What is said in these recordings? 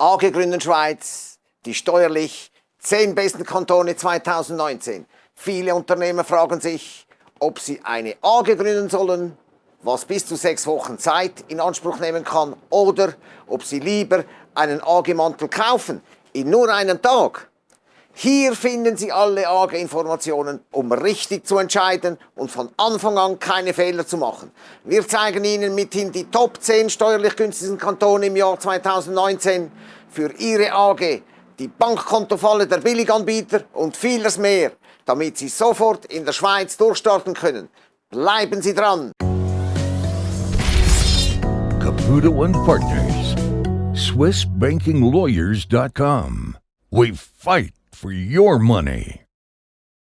AG Gründen Schweiz, die steuerlich 10 besten Kantone 2019. Viele Unternehmer fragen sich, ob sie eine AG gründen sollen, was bis zu sechs Wochen Zeit in Anspruch nehmen kann, oder ob sie lieber einen AG-Mantel kaufen, in nur einem Tag. Hier finden Sie alle AG-Informationen, um richtig zu entscheiden und von Anfang an keine Fehler zu machen. Wir zeigen Ihnen mithin die Top 10 steuerlich günstigsten Kantone im Jahr 2019 für Ihre AG, die Bankkontofalle der Billiganbieter und vieles mehr, damit Sie sofort in der Schweiz durchstarten können. Bleiben Sie dran! Caputo and Partners, SwissBankingLawyers.com. We fight for your money.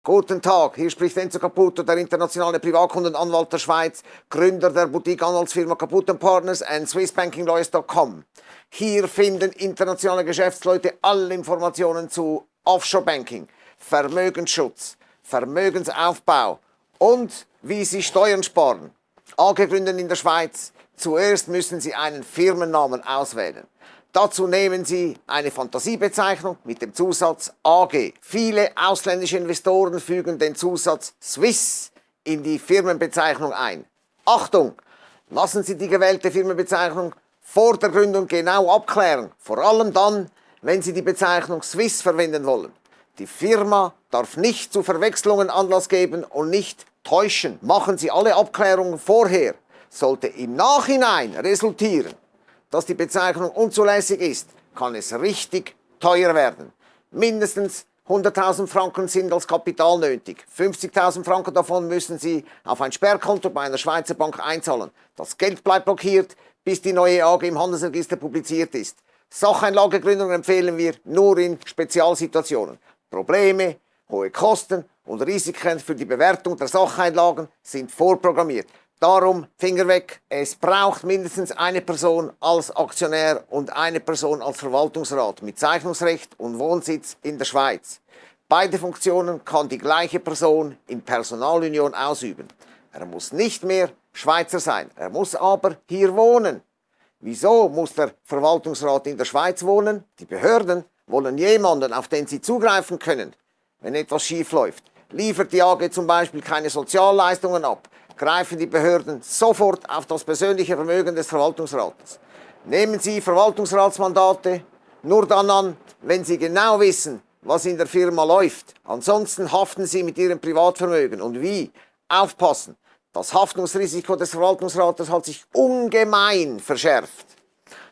Guten Tag, hier spricht Enzo Caputo, der internationale Privatkundenanwalt der Schweiz, Gründer der Boutique-Anwaltsfirma Caputo Partners und SwissBankingLawyers.com. Hier finden internationale Geschäftsleute alle Informationen zu Offshore-Banking, Vermögensschutz, Vermögensaufbau und wie Sie Steuern sparen. AG gründen in der Schweiz. Zuerst müssen Sie einen Firmennamen auswählen. Dazu nehmen Sie eine Fantasiebezeichnung mit dem Zusatz AG. Viele ausländische Investoren fügen den Zusatz Swiss in die Firmenbezeichnung ein. Achtung! Lassen Sie die gewählte Firmenbezeichnung vor der Gründung genau abklären, vor allem dann, wenn Sie die Bezeichnung Swiss verwenden wollen. Die Firma darf nicht zu Verwechslungen Anlass geben und nicht täuschen. Machen Sie alle Abklärungen vorher. Sollte im Nachhinein resultieren, dass die Bezeichnung unzulässig ist, kann es richtig teuer werden. Mindestens 100.000 Franken sind als Kapital nötig. 50.000 Franken davon müssen Sie auf ein Sperrkonto bei einer Schweizer Bank einzahlen. Das Geld bleibt blockiert, bis die neue AG im Handelsregister publiziert ist. Sacheinlagegründung empfehlen wir nur in Spezialsituationen. Probleme, hohe Kosten und Risiken für die Bewertung der Sacheinlagen sind vorprogrammiert. Darum Finger weg. Es braucht mindestens eine Person als Aktionär und eine Person als Verwaltungsrat mit Zeichnungsrecht und Wohnsitz in der Schweiz. Beide Funktionen kann die gleiche Person in Personalunion ausüben. Er muss nicht mehr Schweizer sein, er muss aber hier wohnen. Wieso muss der Verwaltungsrat in der Schweiz wohnen? Die Behörden wollen jemanden, auf den sie zugreifen können, wenn etwas schief läuft. Liefert die AG zum Beispiel keine Sozialleistungen ab, greifen die Behörden sofort auf das persönliche Vermögen des Verwaltungsrates. Nehmen Sie Verwaltungsratsmandate nur dann an, wenn Sie genau wissen, was in der Firma läuft. Ansonsten haften Sie mit Ihrem Privatvermögen. Und wie? Aufpassen! Das Haftungsrisiko des Verwaltungsrates hat sich ungemein verschärft.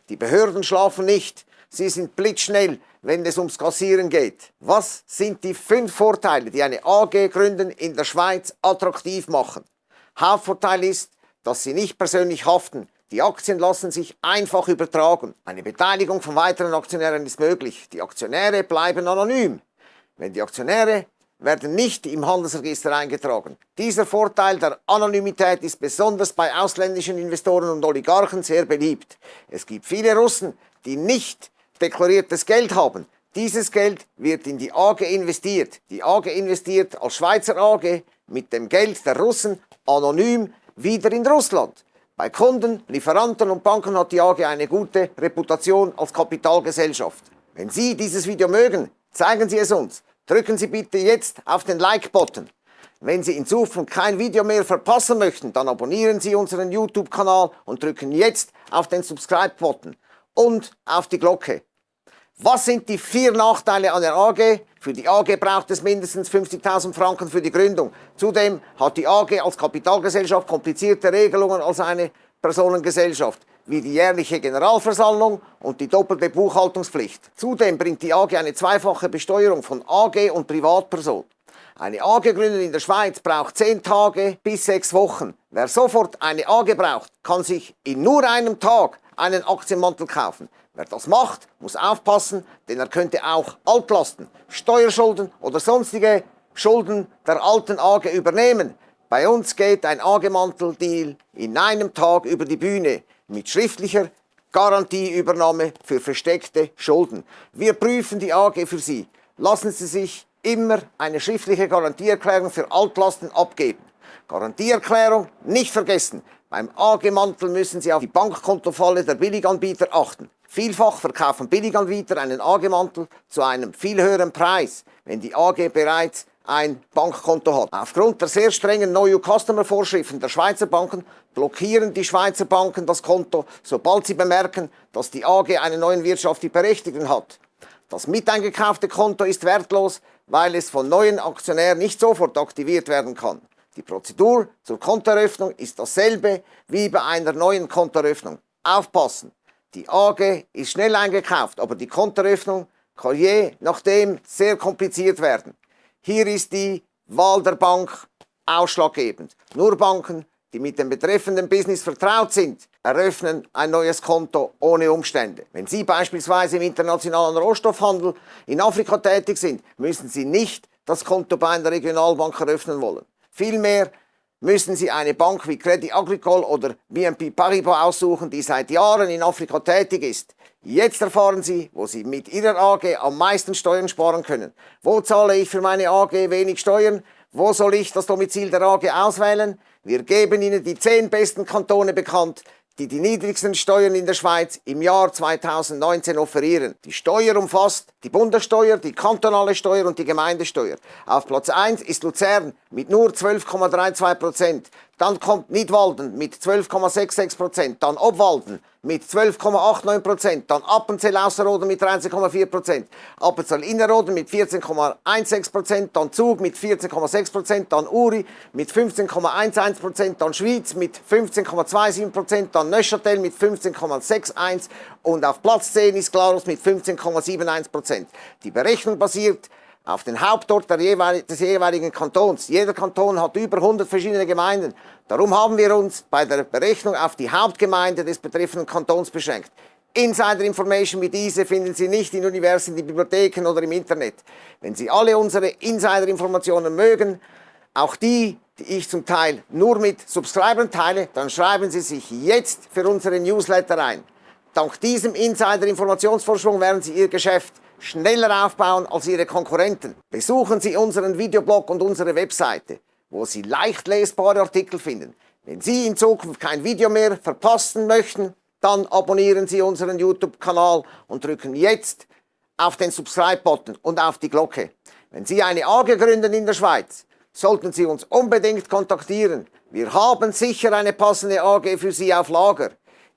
Die Behörden schlafen nicht. Sie sind blitzschnell, wenn es ums Kassieren geht. Was sind die fünf Vorteile, die eine AG gründen in der Schweiz attraktiv machen? Hauptvorteil ist, dass Sie nicht persönlich haften. Die Aktien lassen sich einfach übertragen. Eine Beteiligung von weiteren Aktionären ist möglich. Die Aktionäre bleiben anonym. Wenn die Aktionäre werden nicht im Handelsregister eingetragen. Dieser Vorteil der Anonymität ist besonders bei ausländischen Investoren und Oligarchen sehr beliebt. Es gibt viele Russen, die nicht deklariertes Geld haben. Dieses Geld wird in die AG investiert. Die AG investiert als Schweizer AG mit dem Geld der Russen anonym wieder in Russland. Bei Kunden, Lieferanten und Banken hat die AG eine gute Reputation als Kapitalgesellschaft. Wenn Sie dieses Video mögen, zeigen Sie es uns. Drücken Sie bitte jetzt auf den Like-Button. Wenn Sie in Zukunft kein Video mehr verpassen möchten, dann abonnieren Sie unseren YouTube-Kanal und drücken jetzt auf den Subscribe-Button und auf die Glocke. Was sind die vier Nachteile an der AG? Für die AG braucht es mindestens 50.000 Franken für die Gründung. Zudem hat die AG als Kapitalgesellschaft komplizierte Regelungen als eine Personengesellschaft, wie die jährliche Generalversammlung und die doppelte Buchhaltungspflicht. Zudem bringt die AG eine zweifache Besteuerung von AG und Privatperson. Eine AG gründen in der Schweiz braucht 10 Tage bis 6 Wochen. Wer sofort eine AG braucht, kann sich in nur einem Tag einen Aktienmantel kaufen. Wer das macht, muss aufpassen, denn er könnte auch Altlasten, Steuerschulden oder sonstige Schulden der alten AG übernehmen. Bei uns geht ein AG-Mantel-Deal in einem Tag über die Bühne mit schriftlicher Garantieübernahme für versteckte Schulden. Wir prüfen die AG für Sie. Lassen Sie sich immer eine schriftliche Garantieerklärung für Altlasten abgeben. Garantieerklärung nicht vergessen. Beim AG-Mantel müssen Sie auf die Bankkontofalle der Billiganbieter achten. Vielfach verkaufen Billiganbieter einen AG-Mantel zu einem viel höheren Preis, wenn die AG bereits ein Bankkonto hat. Aufgrund der sehr strengen Know-You-Customer-Vorschriften der Schweizer Banken blockieren die Schweizer Banken das Konto, sobald sie bemerken, dass die AG einen neuen wirtschaftlichen Berechtigten hat. Das miteingekaufte Konto ist wertlos, weil es von neuen Aktionären nicht sofort aktiviert werden kann. Die Prozedur zur Kontoeröffnung ist dasselbe wie bei einer neuen Kontoeröffnung. Aufpassen! Die AG ist schnell eingekauft, aber die Kontoeröffnung kann je nachdem sehr kompliziert werden. Hier ist die Wahl der Bank ausschlaggebend. Nur Banken, die mit dem betreffenden Business vertraut sind, eröffnen ein neues Konto ohne Umstände. Wenn Sie beispielsweise im internationalen Rohstoffhandel in Afrika tätig sind, müssen Sie nicht das Konto bei einer Regionalbank eröffnen wollen. Vielmehr müssen Sie eine Bank wie Credit Agricole oder BNP Paribas aussuchen, die seit Jahren in Afrika tätig ist. Jetzt erfahren Sie, wo Sie mit Ihrer AG am meisten Steuern sparen können. Wo zahle ich für meine AG wenig Steuern? Wo soll ich das Domizil der AG auswählen? Wir geben Ihnen die zehn besten Kantone bekannt, die die niedrigsten Steuern in der Schweiz im Jahr 2019 offerieren. Die Steuer umfasst die Bundessteuer, die kantonale Steuer und die Gemeindesteuer. Auf Platz 1 ist Luzern mit nur 12,32 Prozent. Dann kommt Nidwalden mit 12,66 Prozent. Dann Obwalden mit 12,89 Prozent. Dann Appenzell Ausserrhoden mit 13,4 Prozent. Appenzell Innerrhoden mit 14,16 Prozent. Dann Zug mit 14,6 Prozent. Dann Uri mit 15,11 Prozent. Dann Schwyz mit 15,27 Prozent. Dann Neuchâtel mit 15,61 und auf Platz 10 ist Glarus mit 15,71 Prozent. Die Berechnung basiert auf den Hauptort des jeweiligen Kantons. Jeder Kanton hat über 100 verschiedene Gemeinden. Darum haben wir uns bei der Berechnung auf die Hauptgemeinde des betreffenden Kantons beschränkt. Insider-Information wie diese finden Sie nicht in Universitäten, Bibliotheken oder im Internet. Wenn Sie alle unsere Insider-Informationen mögen, auch die, die ich zum Teil nur mit Subscribern teile, dann schreiben Sie sich jetzt für unsere Newsletter ein. Dank diesem Insider-Informationsvorsprung werden Sie Ihr Geschäft schneller aufbauen als Ihre Konkurrenten. Besuchen Sie unseren Videoblog und unsere Webseite, wo Sie leicht lesbare Artikel finden. Wenn Sie in Zukunft kein Video mehr verpassen möchten, dann abonnieren Sie unseren YouTube-Kanal und drücken jetzt auf den Subscribe-Button und auf die Glocke. Wenn Sie eine AG gründen in der Schweiz, sollten Sie uns unbedingt kontaktieren. Wir haben sicher eine passende AG für Sie auf Lager.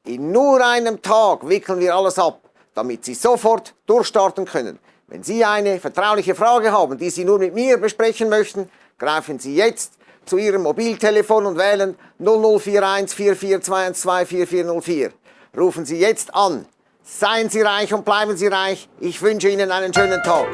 In nur einem Tag wickeln wir alles ab, damit Sie sofort durchstarten können. Wenn Sie eine vertrauliche Frage haben, die Sie nur mit mir besprechen möchten, greifen Sie jetzt zu Ihrem Mobiltelefon und wählen 0041 4421 4404. Rufen Sie jetzt an. Seien Sie reich und bleiben Sie reich. Ich wünsche Ihnen einen schönen Tag.